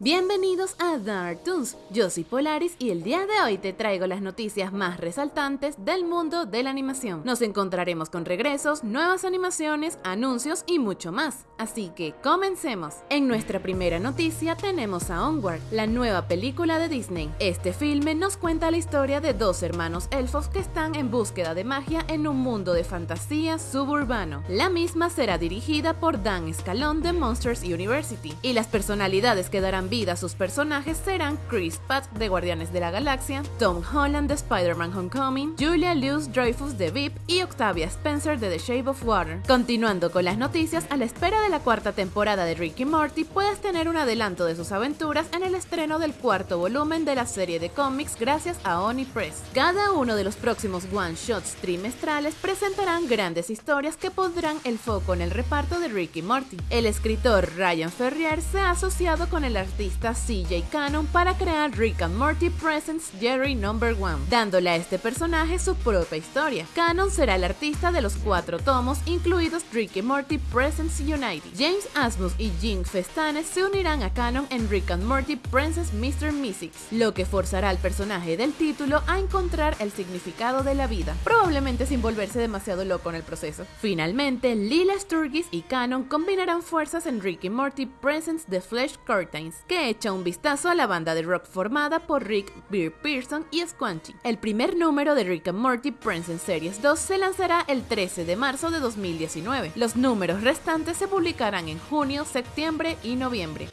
Bienvenidos a Dark Toons, yo soy Polaris y el día de hoy te traigo las noticias más resaltantes del mundo de la animación. Nos encontraremos con regresos, nuevas animaciones, anuncios y mucho más, así que comencemos. En nuestra primera noticia tenemos a Onward, la nueva película de Disney. Este filme nos cuenta la historia de dos hermanos elfos que están en búsqueda de magia en un mundo de fantasía suburbano. La misma será dirigida por Dan Escalón de Monsters University y las personalidades que darán vida sus personajes serán Chris Pratt de Guardianes de la Galaxia, Tom Holland de Spider-Man Homecoming, Julia Louis Dreyfus de VIP y Octavia Spencer de The Shape of Water. Continuando con las noticias, a la espera de la cuarta temporada de Ricky Morty, puedes tener un adelanto de sus aventuras en el estreno del cuarto volumen de la serie de cómics gracias a Oni Press. Cada uno de los próximos one-shots trimestrales presentarán grandes historias que pondrán el foco en el reparto de Ricky Morty. El escritor Ryan Ferrier se ha asociado con el artista CJ Cannon para crear Rick and Morty Presents Jerry Number One, dándole a este personaje su propia historia. Cannon será el artista de los cuatro tomos, incluidos Rick and Morty Presents United. James Asmus y Jim Festanes se unirán a Cannon en Rick and Morty Princess Mr. Mystics, lo que forzará al personaje del título a encontrar el significado de la vida, probablemente sin volverse demasiado loco en el proceso. Finalmente, Lila Sturgis y Cannon combinarán fuerzas en Rick and Morty Presents The Flesh Curtains, que echa un vistazo a la banda de rock formada por Rick Beer Pearson y Squanchy. El primer número de Rick and Morty Prince en Series 2 se lanzará el 13 de marzo de 2019. Los números restantes se publicarán en junio, septiembre y noviembre.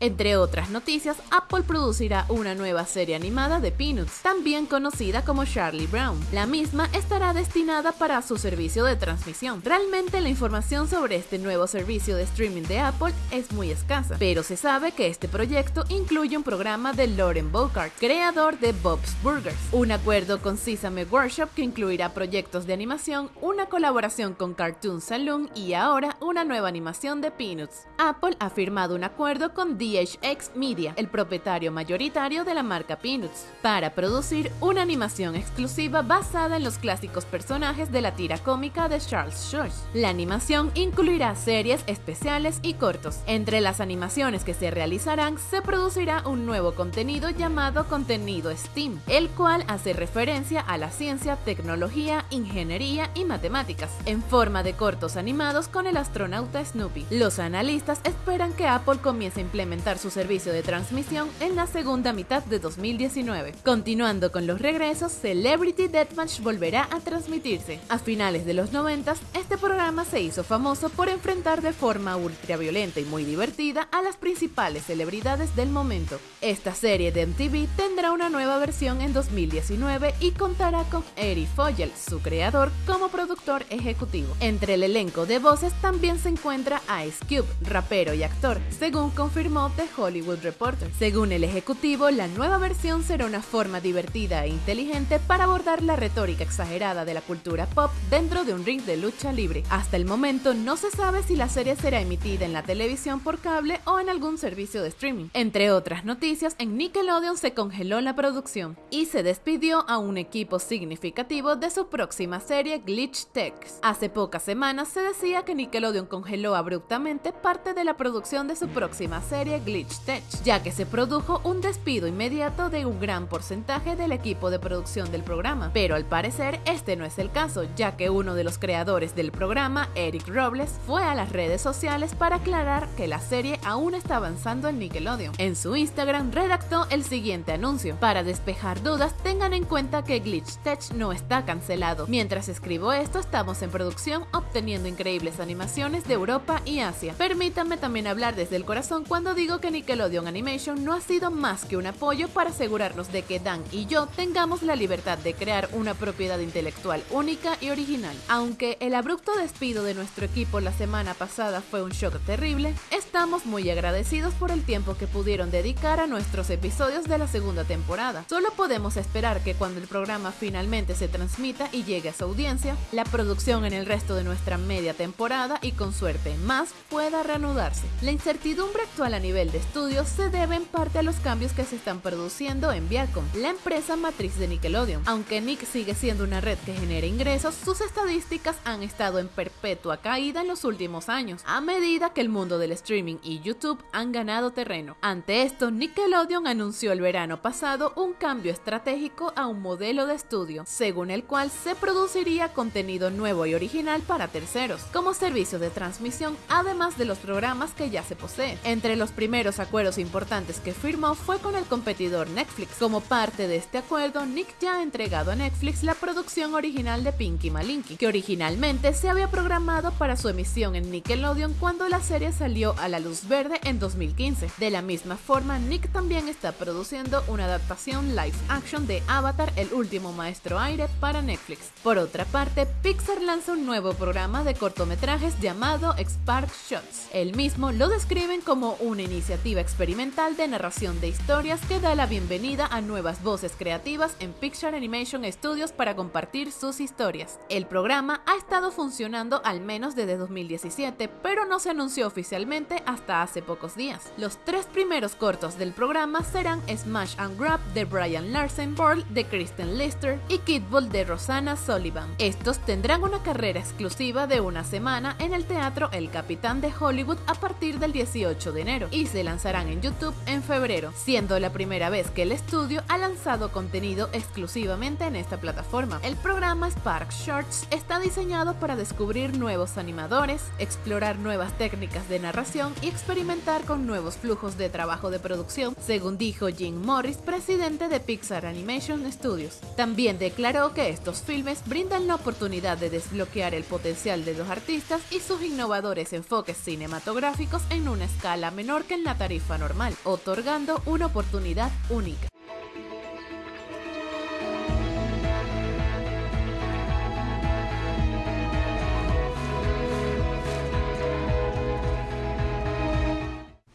Entre otras noticias, Apple producirá una nueva serie animada de Peanuts, también conocida como Charlie Brown. La misma estará destinada para su servicio de transmisión. Realmente la información sobre este nuevo servicio de streaming de Apple es muy escasa, pero se sabe que este proyecto incluye un programa de Lauren Bocart, creador de Bob's Burgers, un acuerdo con Sesame Workshop que incluirá proyectos de animación, una colaboración con Cartoon Saloon y ahora una nueva animación de Peanuts. Apple ha firmado un acuerdo con DHX Media, el propietario mayoritario de la marca Peanuts, para producir una animación exclusiva basada en los clásicos personajes de la tira cómica de Charles Schulz. La animación incluirá series especiales y cortos. Entre las animaciones que se realizarán se producirá un nuevo contenido llamado contenido STEAM, el cual hace referencia a la ciencia, tecnología, ingeniería y matemáticas, en forma de cortos animados con el astronauta Snoopy. Los analistas esperan que Apple comience a implementar su servicio de transmisión en la segunda mitad de 2019. Continuando con los regresos, Celebrity Deathmatch volverá a transmitirse. A finales de los 90, este programa se hizo famoso por enfrentar de forma ultraviolenta y muy divertida a las principales celebridades del momento. Esta serie de MTV tendrá una nueva versión en 2019 y contará con Eric Fogel, su creador, como productor ejecutivo. Entre el elenco de voces también se encuentra Ice Cube, rapero y actor, según confirmó de Hollywood Reporter. Según el ejecutivo, la nueva versión será una forma divertida e inteligente para abordar la retórica exagerada de la cultura pop dentro de un ring de lucha libre. Hasta el momento no se sabe si la serie será emitida en la televisión por cable o en algún servicio de streaming. Entre otras noticias, en Nickelodeon se congeló la producción y se despidió a un equipo significativo de su próxima serie Glitch Techs. Hace pocas semanas se decía que Nickelodeon congeló abruptamente parte de la producción de su próxima serie Glitch Tech, ya que se produjo un despido inmediato de un gran porcentaje del equipo de producción del programa. Pero al parecer este no es el caso, ya que uno de los creadores del programa, Eric Robles, fue a las redes sociales para aclarar que la serie aún está avanzando en Nickelodeon. En su Instagram redactó el siguiente anuncio. Para despejar dudas, tengan en cuenta que Glitch Tech no está cancelado. Mientras escribo esto, estamos en producción obteniendo increíbles animaciones de Europa y Asia. Permítanme también hablar desde el corazón cuando digo que Nickelodeon Animation no ha sido más que un apoyo para asegurarnos de que Dan y yo tengamos la libertad de crear una propiedad intelectual única y original. Aunque el abrupto despido de nuestro equipo la semana pasada fue un shock terrible, estamos muy agradecidos por el tiempo que pudieron dedicar a nuestros episodios de la segunda temporada. Solo podemos esperar que cuando el programa finalmente se transmita y llegue a su audiencia, la producción en el resto de nuestra media temporada y con suerte más pueda reanudarse. La incertidumbre actual a nivel de estudio se debe en parte a los cambios que se están produciendo en Viacom, la empresa matriz de Nickelodeon. Aunque Nick sigue siendo una red que genera ingresos, sus estadísticas han estado en perpetua caída en los últimos años, a medida que el mundo del streaming y YouTube han ganado terreno. Ante esto, Nickelodeon anunció el verano pasado un cambio estratégico a un modelo de estudio, según el cual se produciría contenido nuevo y original para terceros, como servicio de transmisión, además de los programas que ya se posee. Entre los primeros acuerdos importantes que firmó fue con el competidor Netflix. Como parte de este acuerdo, Nick ya ha entregado a Netflix la producción original de Pinky Malinky, que originalmente se había programado para su emisión en Nickelodeon cuando la serie salió a la luz verde en 2015. De la misma forma, Nick también está produciendo una adaptación live action de Avatar, el último maestro aire, para Netflix. Por otra parte, Pixar lanza un nuevo programa de cortometrajes llamado Spark Shots. El mismo lo describen como una iniciativa experimental de narración de historias que da la bienvenida a nuevas voces creativas en Pixar Animation Studios para compartir sus historias. El programa ha estado funcionando al menos desde 2017, pero no se anunció oficialmente hasta hace pocos días. Los tres primeros cortos del programa serán Smash and Grab de Brian Larsen, Pearl de Kristen Lister y Kidball de Rosanna Sullivan. Estos tendrán una carrera exclusiva de una semana en el teatro El Capitán de Hollywood a partir del 18 de enero y se lanzarán en YouTube en febrero, siendo la primera vez que el estudio ha lanzado contenido exclusivamente en esta plataforma. El programa Spark Shorts está diseñado para descubrir nuevos animadores, explorar nuevas técnicas de narración y experimentar con nuevos flujos de trabajo de producción, según dijo Jim Morris, presidente de Pixar Animation Studios. También declaró que estos filmes brindan la oportunidad de desbloquear el potencial de los artistas y sus innovadores enfoques cinematográficos en una escala menor en la tarifa normal, otorgando una oportunidad única.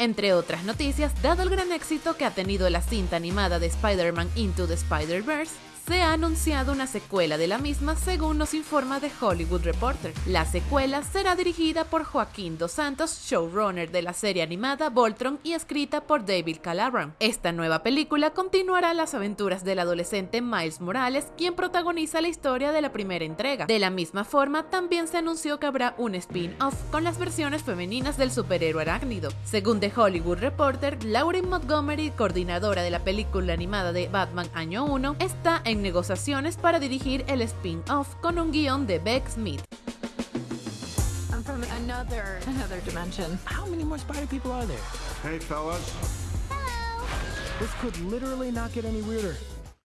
Entre otras noticias, dado el gran éxito que ha tenido la cinta animada de Spider-Man Into the Spider-Verse, se ha anunciado una secuela de la misma según nos informa The Hollywood Reporter. La secuela será dirigida por Joaquín Dos Santos, showrunner de la serie animada Voltron y escrita por David Calabran. Esta nueva película continuará las aventuras del adolescente Miles Morales, quien protagoniza la historia de la primera entrega. De la misma forma, también se anunció que habrá un spin-off con las versiones femeninas del superhéroe arácnido. Según The Hollywood Reporter, Lauren Montgomery, coordinadora de la película animada de Batman Año 1, está en negociaciones para dirigir el spin-off con un guion de Beck Smith. I'm from another another dimension. How many more spider people are there? Hey, fellas. This could literally not get any weirder.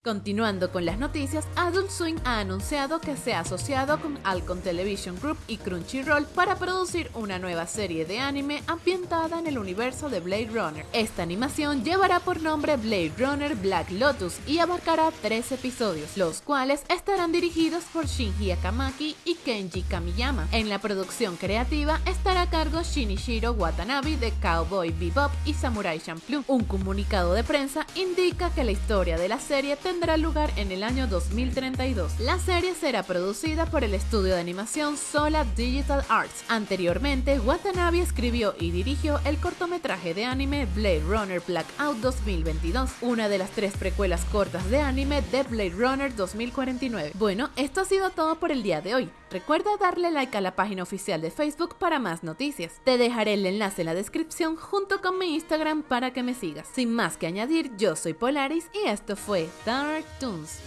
Continuando con las noticias, Adult Swim ha anunciado que se ha asociado con Alcon Television Group y Crunchyroll para producir una nueva serie de anime ambientada en el universo de Blade Runner. Esta animación llevará por nombre Blade Runner Black Lotus y abarcará tres episodios, los cuales estarán dirigidos por Shinji Akamaki y Kenji Kamiyama. En la producción creativa estará a cargo Shinichiro Watanabe de Cowboy Bebop y Samurai Champloo. Un comunicado de prensa indica que la historia de la serie tendrá lugar en el año 2032. La serie será producida por el estudio de animación Sola Digital Arts. Anteriormente, Watanabe escribió y dirigió el cortometraje de anime Blade Runner Blackout 2022, una de las tres precuelas cortas de anime de Blade Runner 2049. Bueno, esto ha sido todo por el día de hoy. Recuerda darle like a la página oficial de Facebook para más noticias. Te dejaré el enlace en la descripción junto con mi Instagram para que me sigas. Sin más que añadir, yo soy Polaris y esto fue Dark Toons.